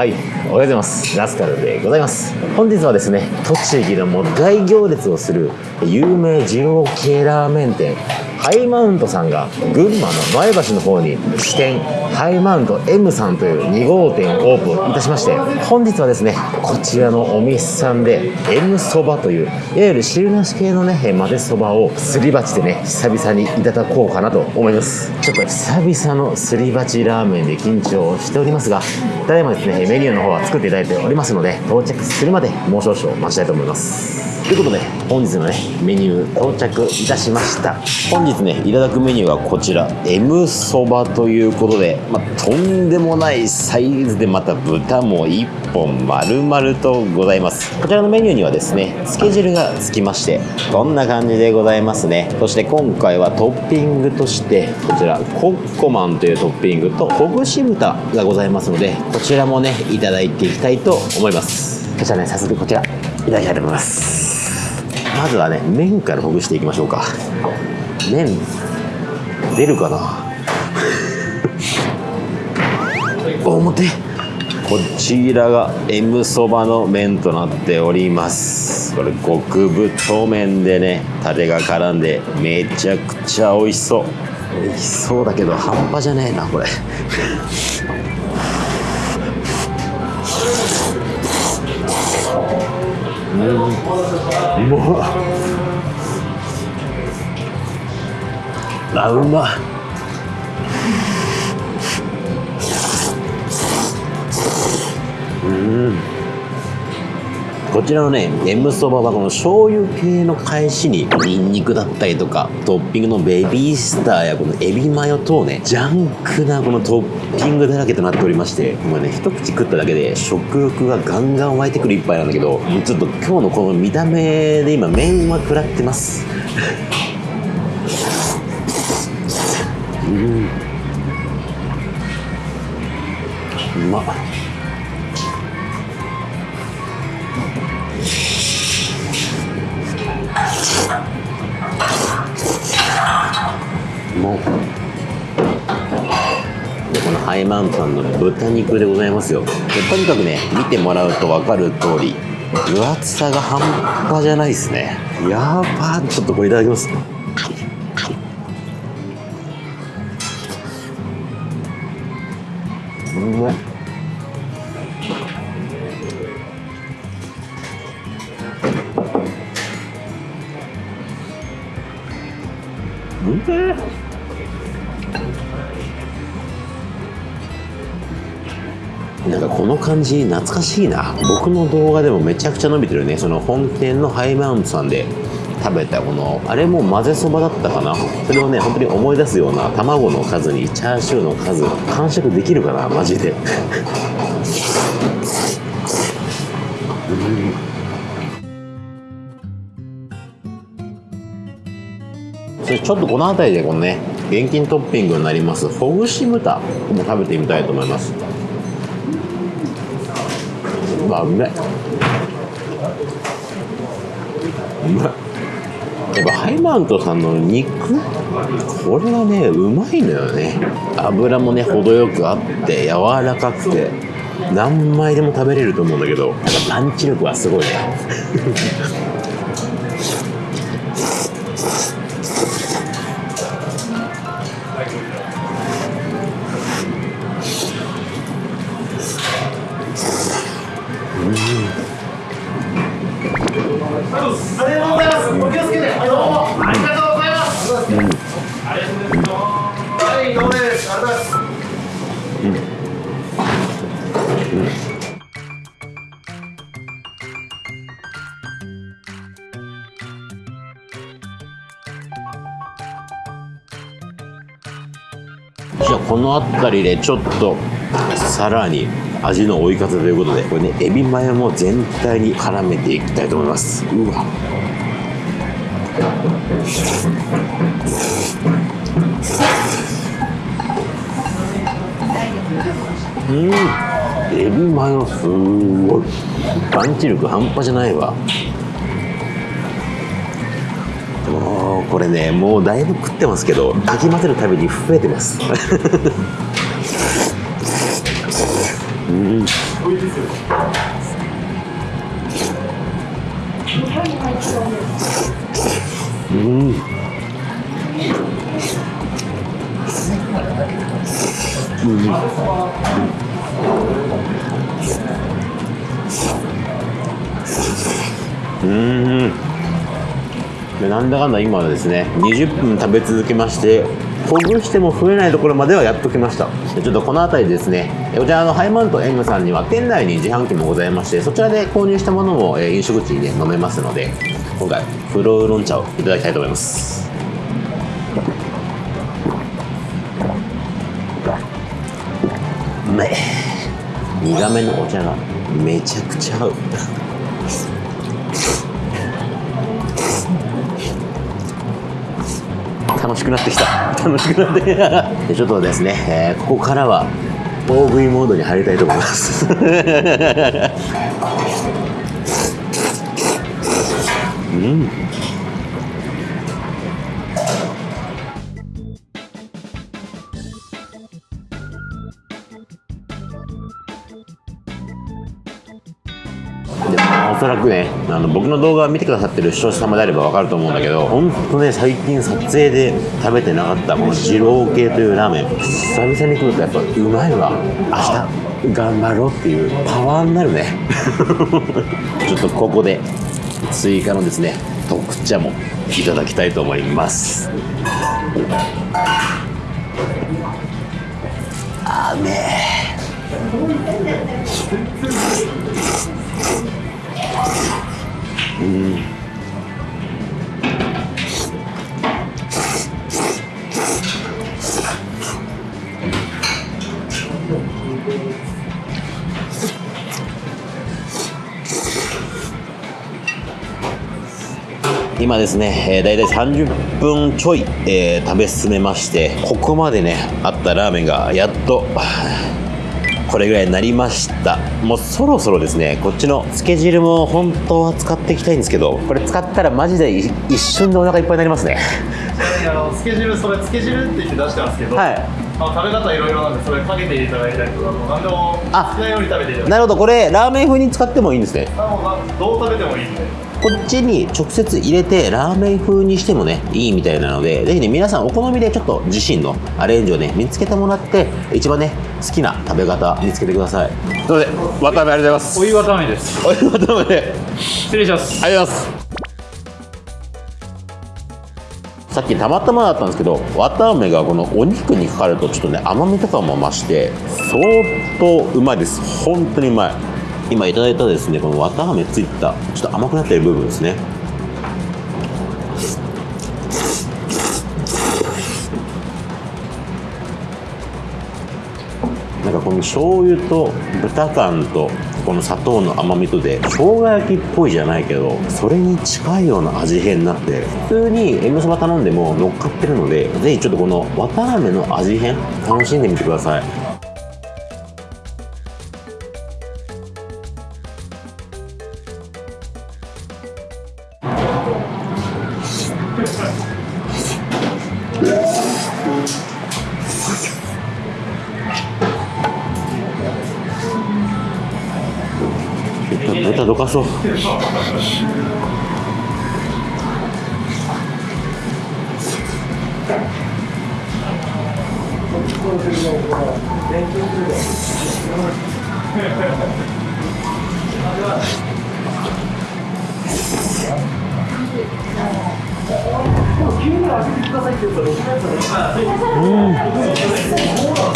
はい、おはようございます。ラスカルでございます。本日はですね、栃木のもう大行列をする有名二郎系ラーメン店、ハイマウントさんが群馬の前橋の方に支店、ハイマウント M さんという2号店をオープンいたしまして、本日はですね、こちらのお店さんで M そばという、いわゆる汁なし系のね、混ぜそばをすり鉢でね、久々にいただこうかなと思います。ちょっと久々のすり鉢ラーメンで緊張しておりますが、ただいまですね、メニューの方は作っていただいておりますので、到着するまでもう少々待ちたいと思います。ということで、本日のね、メニュー到着いたしました。本日ね、いただくメニューがこちら、M そばということで、まあ、とんでもないサイズでまた豚も1本丸々とございます。こちらのメニューにはですね、つけ汁がつきまして、こんな感じでございますね。そして今回はトッピングとして、こちら、コッコマンというトッピングと、ほぐし豚がございますので、こちらもね、いただいていきたいと思います。そしたらね、早速こちら、いただきたいと思います。まずはね、麺からほぐしていきましょうか。麺、出るかな？表。こちらが M そばの麺となっております。これ極太麺でねタレが絡んでめちゃくちゃ美味しそう。美味しそうだけど半端じゃねえなこれ。うんうまっあうまっこちらのね M そばはこの醤油系の返しにニンニクだったりとかトッピングのベビースターやこのエビマヨ等ねジャンクなこのトッピングだらけとなっておりましてもうね一口食っただけで食欲がガンガン湧いてくる一杯なんだけどちょっと今日のこの見た目で今麺は食らってます。うんうまっ。もうでこのハイマントさんの豚肉でございますよ。でとにかくね見てもらうと分かる通り分厚さが半端じゃないですね。やばちょっとこれいただきます。うまい。うめえなんかこの感じ懐かしいな。僕の動画でもめちゃくちゃ伸びてるね。その本店のハイマウントさんで。食べたこのあれも混ぜそばだったかな？それをね本当に思い出すような卵の数にチャーシューの数完食できるかなマジで。ちょっとこの辺りでこのね現金トッピングになります。ほぐし豚も食べてみたいと思います。うわうめうまいやっぱハイマントさんの肉？これはねうまいのよね。油もね程よくあって柔らかくて何枚でも食べれると思うんだけどやっぱパンチ力はすごいね。じゃあこの辺りでちょっとさらに味の追い方ということでこれねエビマヨも全体に絡めていきたいと思います。うわ。うん。エビマヨすごい。パンチ力半端じゃないわ。これねもうだいぶ食ってますけどかき混ぜるたびに増えてます。うん。うん。うん。でなんだかんだ今はですね20分食べ続けましてほぐしても増えないところまではやっときました。ちょっとこの辺りですねこちらのハイマウント M さんには店内に自販機もございましてそちらで購入したものも飲食地で飲めますので今回フロウロン茶をいただきたいと思います。うまい苦めのお茶がめちゃくちゃ合う。しくなってきた。楽しくなってきた。でちょっとですね、えーここからは大食いモードに入りたいと思います。うんおそらくねあの僕の動画を見てくださってる視聴者様であれば分かると思うんだけど本当ね最近撮影で食べてなかったこの二郎系というラーメン久々に食うとやっぱうまいわ。明日頑張ろうっていうパワーになるね。ちょっとここで追加のですね特茶もいただきたいと思います。あめーね今ですね、えー、大体30分ちょい、えー食べ進めましてここまでねあったラーメンがやっとこれぐらいになりました。もうそろそろですねこっちのつけ汁も本当は使っていきたいんですけどこれ使ったらマジでい一瞬でお腹いっぱいになりますね。あのつけ汁それつけ汁って言って出してますけど、はい。まあ、食べ方いろいろなんでそれかけていただいたりとかもう何でも好きあなように食べていただいてなるほど。これラーメン風に使ってもいいんですね。あもうなどう食べてもいいんでこっちに直接入れてラーメン風にしてもねいいみたいなのでぜひね皆さんお好みでちょっと自身のアレンジをね見つけてもらって一番ね好きな食べ方見つけてください。ということで渡辺ありがとうございます。お湯わたあめです。お湯渡辺で失礼します。ありがとうございます。さっきたまたまだったんですけど綿あめがこのお肉にかかるとちょっとね甘みとかも増して相当うまいです。本当にうまい今いただいたですねこの綿あめついたちょっと甘くなってる部分ですね。なんかこの醤油と豚感とこの砂糖の甘みとで生姜焼きっぽいじゃないけどそれに近いような味変になって普通に縁のそば頼んでも乗っかってるのでぜひちょっとこの綿あめの味変楽しんでみてください。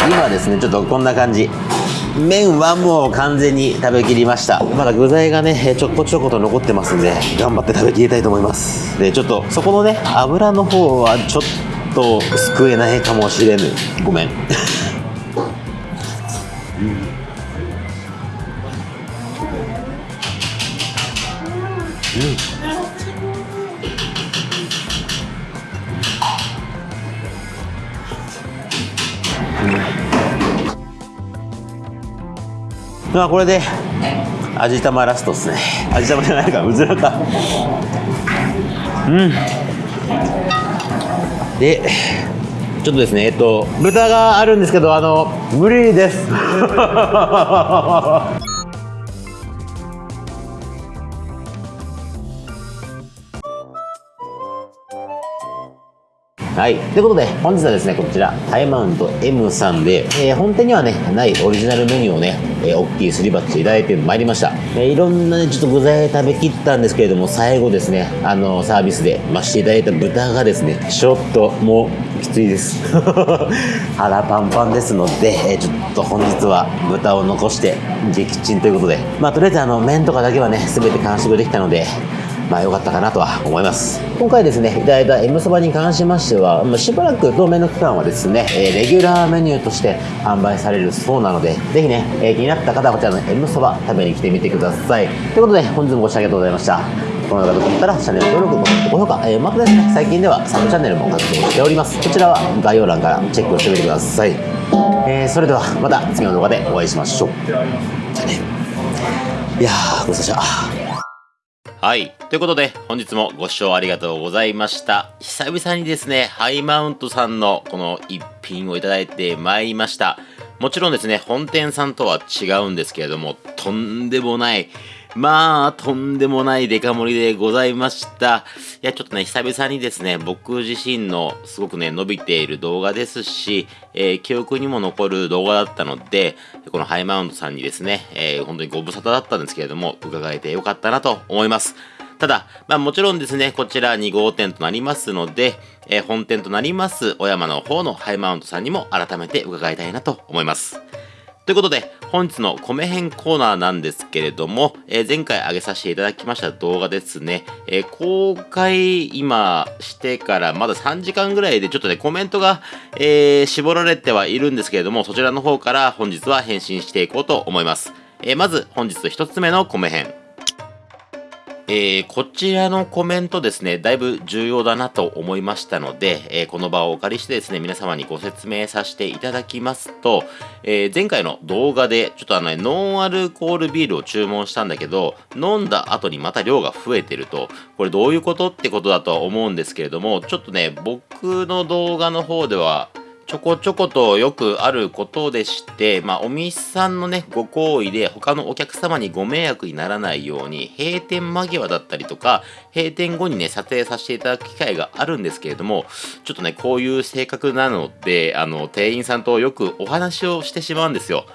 今ですねちょっとこんな感じ。麺はもう完全に食べきりました。まだ具材がねちょこちょこと残ってますんで頑張って食べきりたいと思います。でちょっとそこのね油の方はちょっとと救えないかもしれぬ。ごめん。まあこれで味玉ラストっすね。味玉じゃないか。うずらか。うん。でちょっとですねえっと豚があるんですけどあの無理です。はい。ということで、本日はですね、こちら、ハイマウント M さんで、えー本店にはね、ないオリジナルメニューをね、えー大きいすり鉢いただいてまいりました。えーいろんなね、ちょっと具材食べきったんですけれども、最後ですね、あのサービスで増していただいた豚がですね、ちょっともう、きついです。腹パンパンですので、えーちょっと本日は豚を残して、撃沈ということで、まあ、とりあえずあの、麺とかだけはね、すべて完食できたので、まあ良かったかなとは思います今回ですねいただいた M そばに関しましては、しばらく当面の期間はですね、レギュラーメニューとして販売されるそうなのでぜひね、気になった方はこちらの M そば食べに来てみてくださいということで本日もご視聴ありがとうございましたこの動画が良かったらチャンネル登録、高評価、えーまたですね、最近ではサブチャンネルも活動しております。こちらは概要欄からチェックをしてみてください。えーそれではまた次の動画でお会いしましょう。じゃあね。いやー、ごちそうさまでした。はい。ということで、本日もご視聴ありがとうございました。久々にですね、ハイマウントさんのこの一品をいただいてまいりました。もちろんですね、本店さんとは違うんですけれども、とんでもない、まあ、とんでもないデカ盛りでございました。いや、ちょっとね、久々にですね、僕自身のすごくね、伸びている動画ですし、えー記憶にも残る動画だったので、このハイマウントさんにですね、えー本当にご無沙汰だったんですけれども、伺えてよかったなと思います。ただ、まあもちろんですね、こちら2号店となりますので、えー本店となります小山の方のハイマウントさんにも改めて伺いたいなと思います。ということで、本日の米編コーナーなんですけれども、えー前回上げさせていただきました動画ですね、えー公開今してからまだ3時間ぐらいでちょっとね、コメントが、えー絞られてはいるんですけれども、そちらの方から本日は返信していこうと思います。えまず本日1つ目の米編。えーこちらのコメントですね、だいぶ重要だなと思いましたので、えーこの場をお借りしてですね、皆様にご説明させていただきますと、えー前回の動画で、ちょっとあのね、ノンアルコールビールを注文したんだけど、飲んだ後にまた量が増えてると、これどういうことってことだとは思うんですけれども、ちょっとね、僕の動画の方では、ちょこちょことよくあることでして、まあ、お店さんのね、ご好意で他のお客様にご迷惑にならないように、閉店間際だったりとか、閉店後にね、撮影させていただく機会があるんですけれども、ちょっとね、こういう性格なので、あの、店員さんとよくお話をしてしまうんですよ。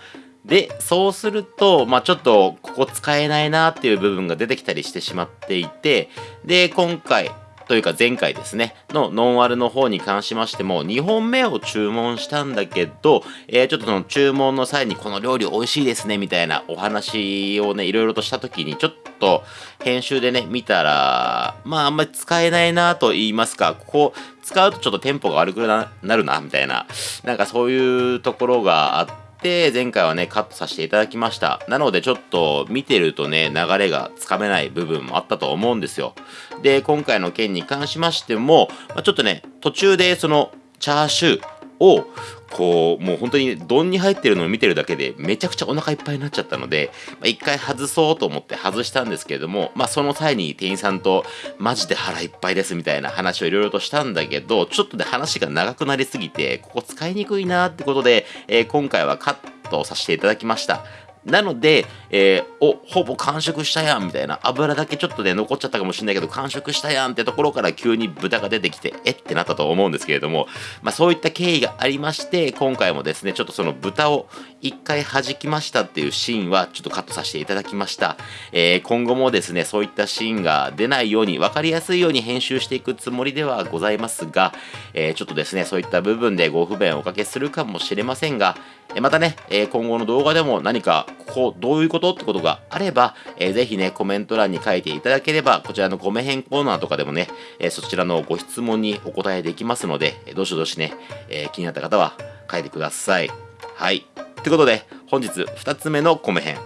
で、そうすると、まあちょっと、ここ使えないなっていう部分が出てきたりしてしまっていて、で、今回、というか前回ですね、のノンアルの方に関しましても、2本目を注文したんだけど、えーちょっとその注文の際にこの料理美味しいですね、みたいなお話をね、いろいろとした時に、ちょっと編集でね、見たら、まああんまり使えないなと言いますか、ここ使うとちょっとテンポが悪くななるな、みたいな、なんかそういうところがあって、で前回はねカットさせていただきました。なのでちょっと見てるとね流れがつかめない部分もあったと思うんですよ。で今回の件に関しましても、まあちょっとね途中でそのチャーシューをこうもう本当に丼に入ってるのを見てるだけでめちゃくちゃお腹いっぱいになっちゃったので、まあ、回外そうと思って外したんですけれども、まあ、その際に店員さんとマジで腹いっぱいですみたいな話をいろいろとしたんだけどちょっとで話が長くなりすぎてここ使いにくいなってことで、えー今回はカットさせていただきました。なので、えーおほぼ完食したやんみたいな。油だけちょっとね残っちゃったかもしれないけど完食したやんってところから急に豚が出てきてえってなったと思うんですけれども、まあ、そういった経緯がありまして今回もですねちょっとその豚を一回弾きましたっていうシーンはちょっとカットさせていただきました、えー今後もですねそういったシーンが出ないように分かりやすいように編集していくつもりではございますが、えーちょっとですねそういった部分でご不便をおかけするかもしれませんがまたね、え今後の動画でも何かここどういうことってことがあれば、えーぜひねコメント欄に書いていただければこちらの米編コーナーとかでもね、えそちらのご質問にお答えできますので、どしどしね、え気になった方は書いてください。はい。ということで本日2つ目の米編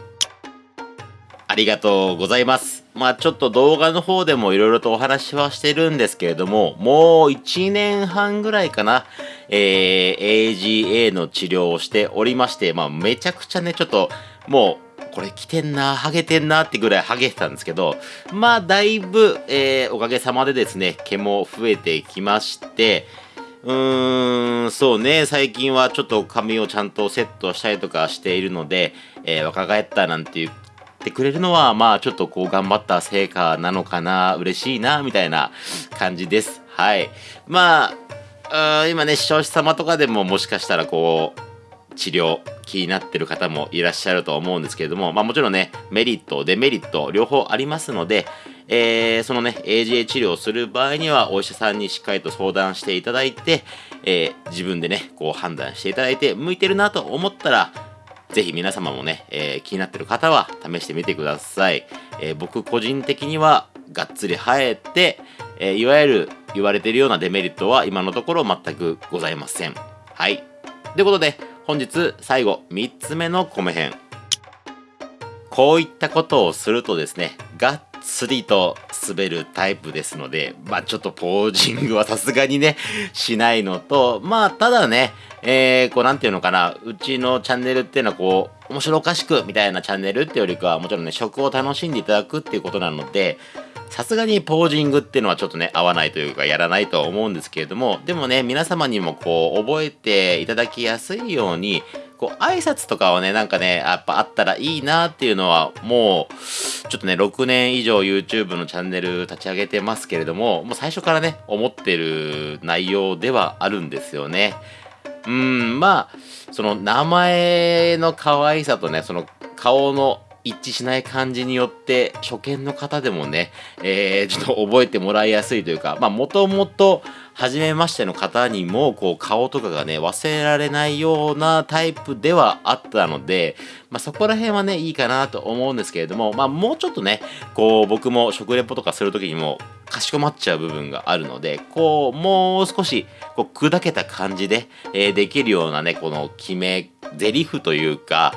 ありがとうございます。まあちょっと動画の方でもいろいろとお話はしてるんですけれども、もう1年半ぐらいかな、えー AGA の治療をしておりまして、まあめちゃくちゃね、ちょっともうこれ来てんな、ハゲてんなってぐらいハゲてたんですけど、まあだいぶ、えーおかげさまでですね、毛も増えてきまして、うーん、そうね、最近はちょっと髪をちゃんとセットしたりとかしているので、えー若返ったなんて言ってくれるのは、まあちょっとこう頑張った成果なのかな、嬉しいな、みたいな感じです。はい。まあ、今ね、視聴者様とかでももしかしたらこう、治療気になってる方もいらっしゃると思うんですけれども、まあもちろんね、メリット、デメリット、両方ありますので、えーそのね、AGA 治療をする場合には、お医者さんにしっかりと相談していただいて、えー自分でね、こう判断していただいて、向いてるなと思ったら、ぜひ皆様もね、えー気になってる方は試してみてください。えー僕個人的には、がっつり生えて、えーいわゆる言われてるようなデメリットは今のところ全くございません。はい。ということで、本日最後、3つ目の米編。こういったことをするとですね、がっつりと滑るタイプですので、まあちょっとポージングはさすがにね、しないのと、まあただね、えー、こうなんていうのかな、うちのチャンネルっていうのはこう、面白おかしくみたいなチャンネルっていうよりかは、もちろんね、食を楽しんでいただくっていうことなので、さすがにポージングっていうのはちょっとね、合わないというか、やらないとは思うんですけれども、でもね、皆様にもこう、覚えていただきやすいように、こう、挨拶とかはね、なんかね、やっぱあったらいいなっていうのは、もう、ちょっとね、6年以上 YouTube のチャンネル立ち上げてますけれども、もう最初からね、思ってる内容ではあるんですよね。うん、まあ、その名前の可愛さとね、その顔の一致しない感じによって、初見の方でもね、えー、ちょっと覚えてもらいやすいというか、まあ、もともと、初めましての方にも、こう、顔とかがね、忘れられないようなタイプではあったので、まあ、そこら辺はね、いいかなと思うんですけれども、まあ、もうちょっとね、こう、僕も食レポとかするときにも、かしこまっちゃう部分があるので、こう、もう少し、こう、砕けた感じで、えーできるようなね、この決め、ゼリフというか、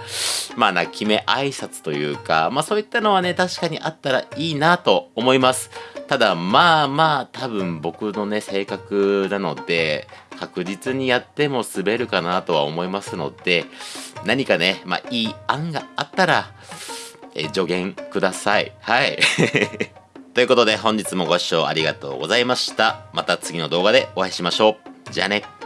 まあな、決め挨拶というか、まあそういったのはね、確かにあったらいいなと思います。ただ、まあまあ、多分僕のね、性格なので、確実にやっても滑るかなとは思いますので、何かね、まあいい案があったら、え助言ください。はい。ということで本日もご視聴ありがとうございました。また次の動画でお会いしましょう。じゃあね。